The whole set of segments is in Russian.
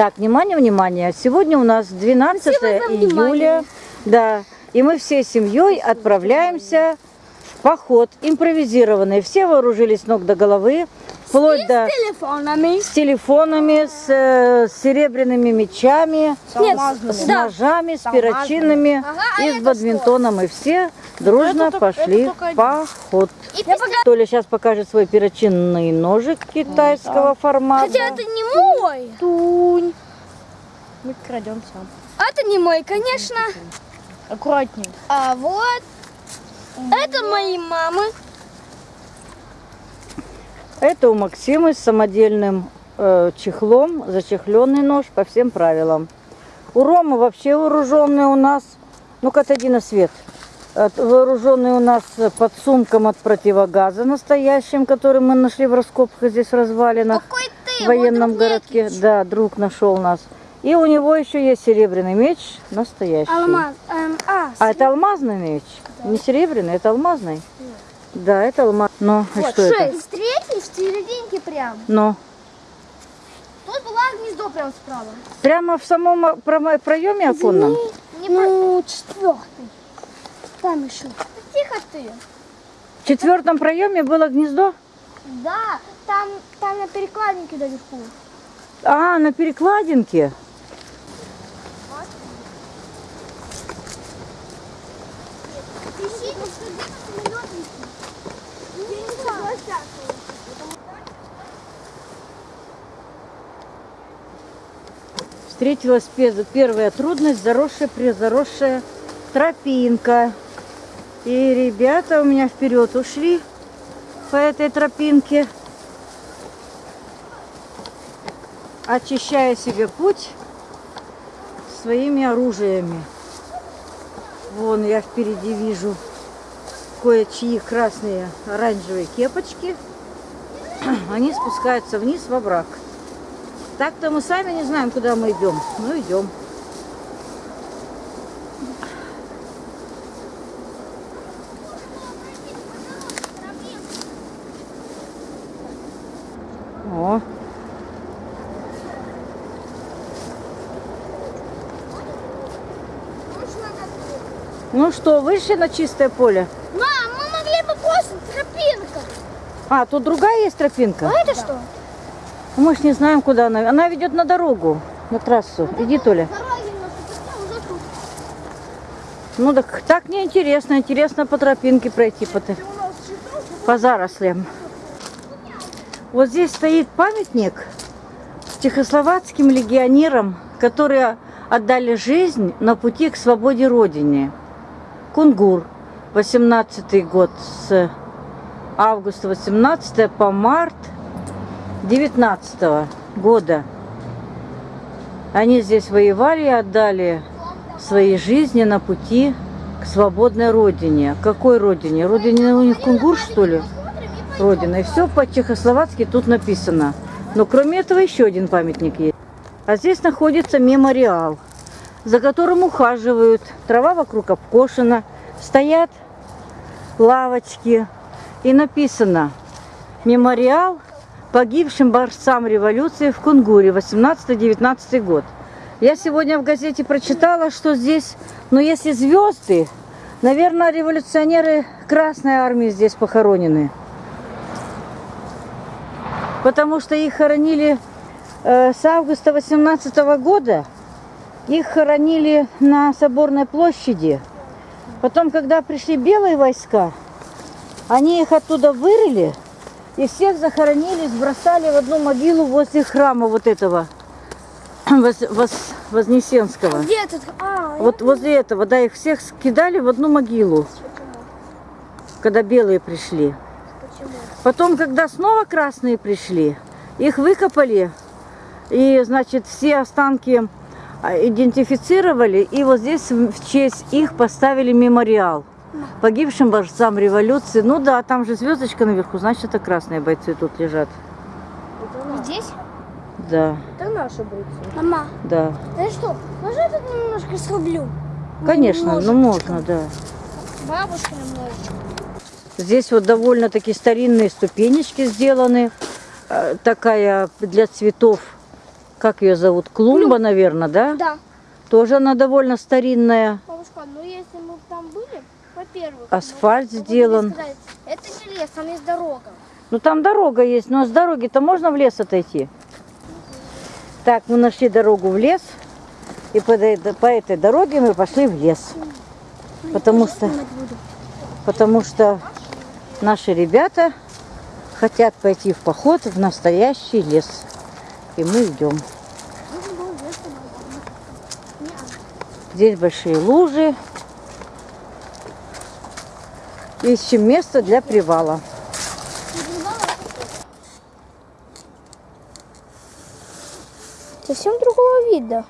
Так, внимание, внимание. Сегодня у нас 12 Спасибо за июля. Да. И мы всей семьей отправляемся в поход импровизированный. Все вооружились ног до головы, вплоть до С телефонами. с телефонами, с, э, с серебряными мечами, Нет, с да. ножами, с перочинами Ага, а и с это бадминтоном. И все дружно Это пошли это только в поход. И Толя сейчас покажет свой перочинный ножик китайского формата. Хотя это не мой. Тунь. Мы крадем сам. Это не мой, конечно. Аккуратней. А вот это моей мамы. Это у Максимы с самодельным э, чехлом, зачехленный нож по всем правилам. У Ромы вообще вооруженный у нас, ну-ка отойди на свет, вооруженный у нас подсумком от противогаза настоящим, который мы нашли в раскопках здесь в развалинах, Какой ты? в военном вот городке. Нетлич. Да, друг нашел нас. И у него еще есть серебряный меч настоящий. Алмаз. эм, а, А это алмазный меч? Не серебряный, это алмазный? Да, это алмаз. Ну, и что это? шесть. В серединке прям. Ну, Тут была гнездо прям справа. прямо в самом промо- проеме оконном? ну, четвертый. Там еще. Тихо ты. В четвертом проеме было гнездо? Да, там, там на перекладинке наверху. А, на перекладинке. Встретилась пе- первая трудность, заросшая, призаросшая тропинка. И ребята у меня вперед ушли по этой тропинке, очищая себе путь своими оружиями. Вон я впереди вижу кое-чьи красные оранжевые кепочки. Они спускаются вниз во враг. Так-то мы сами не знаем, куда мы идем. Ну, идем. О, ну что, вышли на чистое поле? Мам, мы могли бы просто тропинка. А, тут другая есть тропинка? А это что? Мы ж не знаем, куда она. Она ведет на дорогу, на трассу. Иди, Толя. Ну так, так неинтересно. Интересно по тропинке пройти по, по зарослям. Вот здесь стоит памятник чехословацким легионерам, которые отдали жизнь на пути к свободе Родине. Кунгур, 18 год, с августа 18 по март 19 года. Они здесь воевали и отдали свои жизни на пути к свободной родине. Какой родине? Родине у них кунгур, что ли? Родина. И все по-чехословацки тут написано. Но кроме этого еще один памятник есть. А здесь находится мемориал, за которым ухаживают. Трава вокруг обкошена, стоят лавочки. И написано «Мемориал погибшим борцам революции в Кунгуре 18-19 год». Я сегодня в газете прочитала, что здесь, ну если звезды, наверное, революционеры Красной Армии здесь похоронены. Потому что их хоронили э, с августа 18 года, их хоронили на Соборной площади. Потом, когда пришли белые войска, они их оттуда вырыли и всех захоронили, сбросали в одну могилу возле храма вот этого Воз- Воз- Вознесенского. Где тут? А, Вот возле этого, да, их всех скидали в одну могилу, когда белые пришли. почему? Потом, когда снова красные пришли, их выкопали, и, значит, все останки а, идентифицировали, и вот здесь в честь их поставили мемориал погибшим борцам революции. Ну да, там же звездочка наверху, значит, это красные бойцы тут лежат. Здесь? Да, Это наши бойцы. Мама, да. да что? Можно я тут немножко срублю? Конечно, ну можно, да. Бабушка немножечко. Здесь вот довольно-таки старинные ступенечки сделаны. Э, Такая для цветов Как ее зовут? Клумба, наверное, да? Да. Тоже она довольно старинная. Бабушка, ну если мы там были, во-первых... Асфальт ну, могу сделан. сказать, Это не лес, там есть дорога. Ну там дорога есть, но с дороги-то можно в лес отойти. Так, мы нашли дорогу в лес. И по, по этой дороге мы пошли в лес. Потому что, потому что наши ребята хотят пойти в поход в настоящий лес. И мы идем. Здесь большие лужи. Ищем место для привала. Совсем другого вида.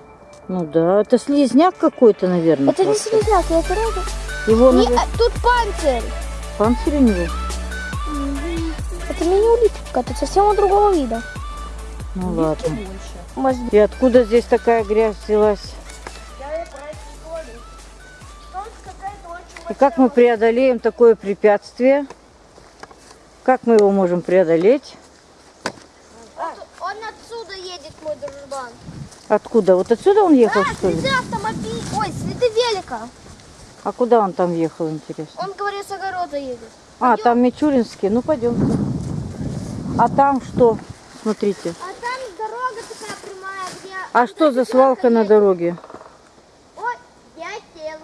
Ну да, это слизняк какой-то, наверное. Это не просто. слезняк, я сразу... Его Не, наверное, а, тут панцирь. панцирь у него. Это мини-улитка, это совсем другого вида. Ну ладно. Может, И откуда здесь такая грязь взялась? И как мы преодолеем такое препятствие? Как мы его можем преодолеть? Он отсюда едет, мой дружбан. Откуда? Вот отсюда он ехал, А, что ли? следы автомобиля. Ой, следы велика. А куда он там ехал, интересно? Он, говорит, с огорода едет. А, там Мичуринский. Ну, пойдем. А там что? Смотрите. А там дорога такая прямая, где... А что за свалка на дороге? Ой, я сел.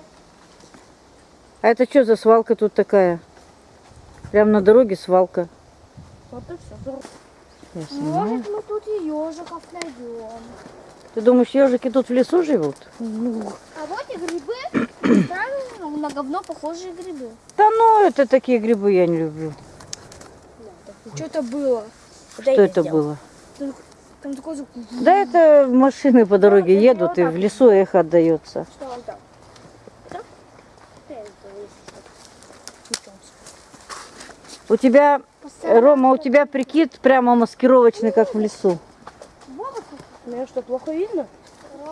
А это что за свалка тут такая? Прям на дороге свалка. Вот и все. Снимаю. Может, мы тут и ежиков найдем. Ты думаешь, ежики тут в лесу живут? А вот и грибы. Правильно, на говно похожие грибы. Да ну, это такие грибы я не люблю. Что это было? Что это было? Да это машины по дороге едут, и в лесу эхо отдается. Что он там? У тебя, э, Рома, у тебя прикид прямо маскировочный, как в лесу. Меня что, плохо видно?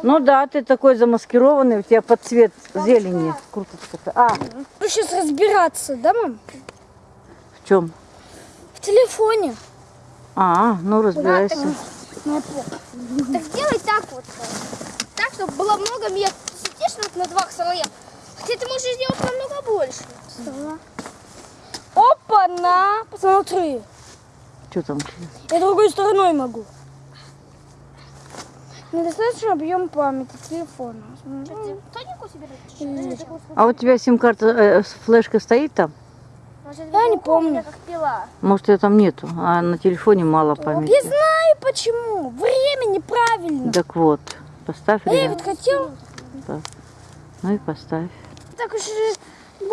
Ну да, ты такой замаскированный, у тебя под цвет зелени курточка. А, Ну, сейчас разбираться, да, мам? в чем? В телефоне. А, ну разбирайся. Так сделай так вот. Так, чтобы было много мест. Сидишь вот на два слоя. Хотя ты можешь сделать намного больше. Опа-на! Посмотри. Что там? Я другой стороной могу. Недостаточно объем памяти телефона. А у тебя сим-карта, э, с- флешка стоит там? Я не помню. как пила. Может, ее там нету, а на телефоне мало Я памяти. знаю почему. Время неправильно. Так вот, поставь А я ведь хотел. Ну и поставь. Так уж и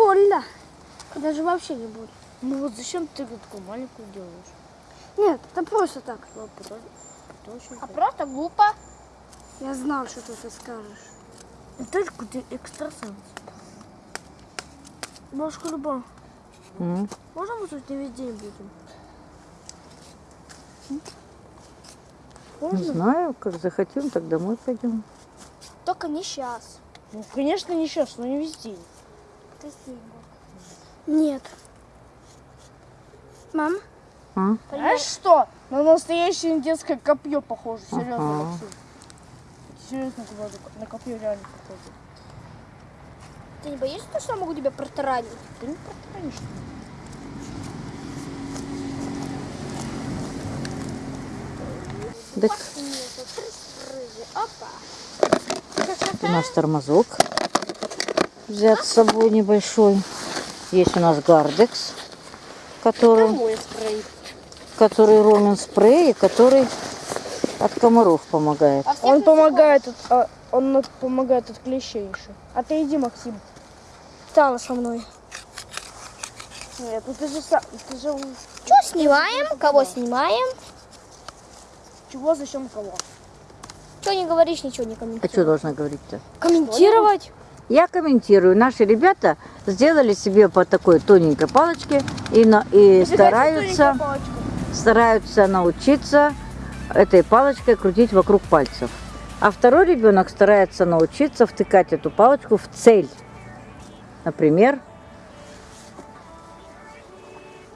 Даже вообще не больно. Ну вот зачем ты такую маленькую делаешь? Нет, это просто так. А просто глупо. Я знал, что ты это скажешь. Только ты экстрасенс. Бабушка Люба, М. можно мы тут не весь день будем? Не знаю, как захотим, так домой пойдем. Только не сейчас. Ну, конечно, не сейчас, но не весь день. Нет. Мам? А? Что? На настоящее детское копье похоже. Серьезно, Ага. Максим. Серьезно говорю, на копье реально похоже. Ты не боишься, что я могу тебя протаранить? Ты не протаранишь. Так, Опа. у нас тормозок взят с собой небольшой. Есть у нас гардекс, который, который Ромин спрей, и который от комаров помогает. А Он помогает, от, а, он от- помогает от клещей еще. А ты иди, Максим. Стала со мной. Нет, ну ты же сам, ты же Что снимаем? Кого снимаем? чего, зачем, кого? Что не говоришь, ничего не А комментируешь. что должна говорить-то? Комментировать? Я комментирую. Наши ребята сделали себе по такой тоненькой палочке и, на, и стараются, стараются научиться этой палочкой крутить вокруг пальцев. А второй ребенок старается научиться втыкать эту палочку в цель. Например,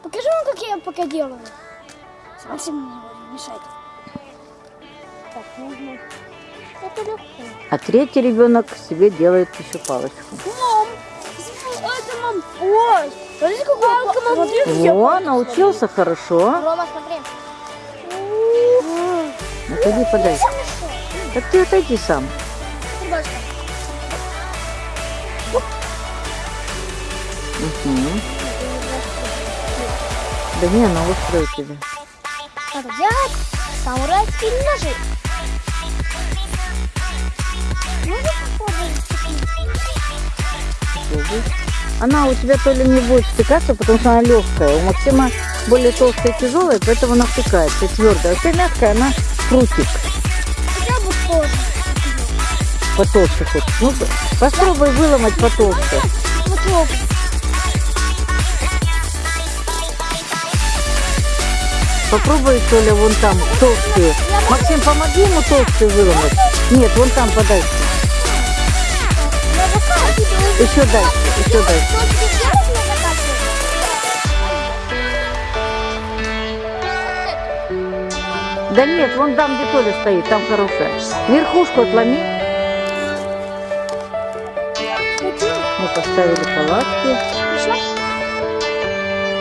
Покажи вам, как я пока делаю. Максим, не мешай. Так, нужно... Это легко. А третий ребенок себе делает еще палочку. Мам, это мам. Ой, какой смотри, как я О, палку научился хорошо. Рома, смотри. Отойди, подай. Так ты отойди сам. Мгм. Да не, она устроит тебя. Делать самурайские ножи. Она у тебя то ли не будет втыкаться, потому что она легкая. У Максима более толстая и тяжелая, поэтому она втыкается твердая. А тебя мягкая, она крутик. Хотя бы тоже. Потолще хочешь. Ну, попробуй выломать потолще. Попробуй. Попробуй, что ли, вон там толстую. Максим, помоги ему толстую выломать. Нет, вон там подай. Еще дальше, еще дальше. Да нет, вон там, где Толя стоит, там хорошая. Верхушку отломи. Мы поставили палатки.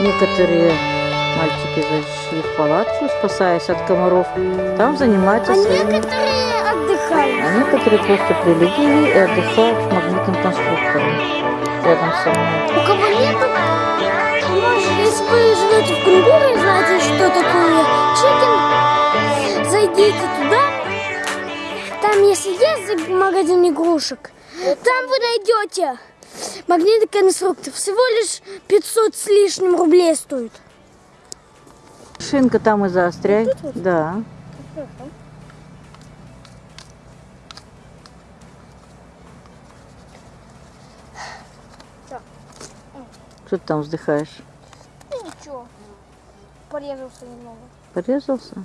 Некоторые мальчики зашли в палатку, спасаясь от комаров. Там занимаются А своими... некоторые. А некоторые просто прилегли и отдыхают с магнитным конструктором рядом со мной. У кого нету, если вы живете в Кунгуре и знаете, что такое чикен, зайдите туда. Там, если есть магазин игрушек, там вы найдете магнитный конструктор. Всего лишь 500 с лишним рублей стоит. Шинка там и заостряй. Да. Так. Что ты там вздыхаешь? Ну ничего, порезался немного. Порезался?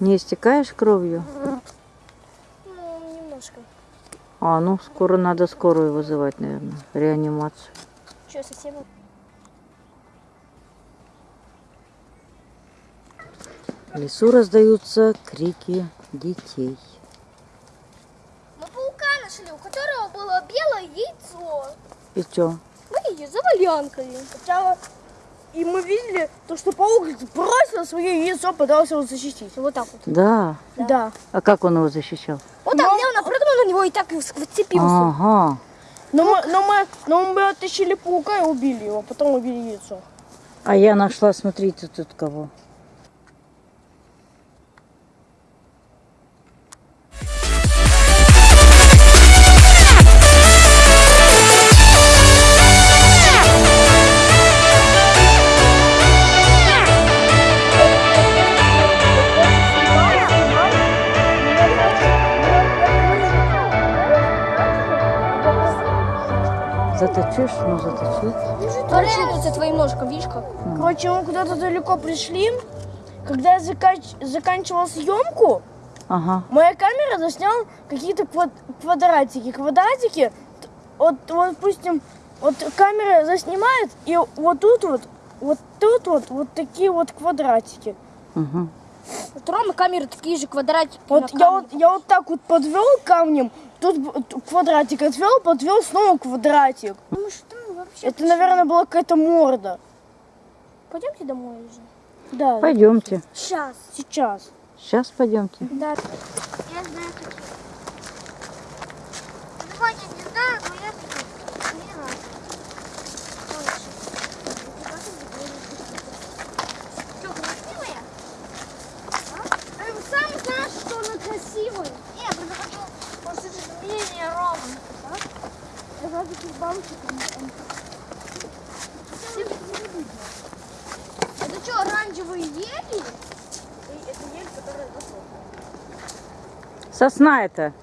Не истекаешь кровью? Ну, немножко. А, ну скоро надо скорую вызывать, наверное, реанимацию. Что, совсем? В лесу раздаются крики детей. Мы паука нашли, у которого было белое яйцо. И что? Мы ее завалянкали. Сначала и мы видели, то, что паук бросил свое яйцо, пытался его защитить. Вот так вот. Да. Да. А как он его защищал? Вот так, я напрыгнул на него и так вцепился. Ага. Но мы, но мы, но мы оттащили паука и убили его, потом убили яйцо. А я нашла, смотрите, тут кого. Заточишь? Ну, заточи. Порезался твоим ножком, видишь как? Короче, мы куда-то далеко пришли. Когда я закач- заканчивал съемку, Ага. моя камера засняла какие-то квад- квадратики. Квадратики, вот, вот, допустим, вот камера заснимает, и вот тут вот, вот тут вот, вот такие вот квадратики. Угу. Вот Рома камеры такие же квадратики. Вот я вот, я вот так вот подвел камнем, тут квадратик отвел, подвел снова квадратик. Ну что вообще? Это, наверное, была какая-то морда. Пойдемте домой уже. Да, Пойдемте. Сейчас. сейчас. Сейчас пойдемте. Да. Я знаю какие. Давайте не знаю, но я знаю. Не надо. Что, красивая? А? Эм, сам знаешь, что она красивая. Не, я просто хочу послушать мнение Ромы. Это что, оранжевые ели? Это ель, которая засохла. Сосна это.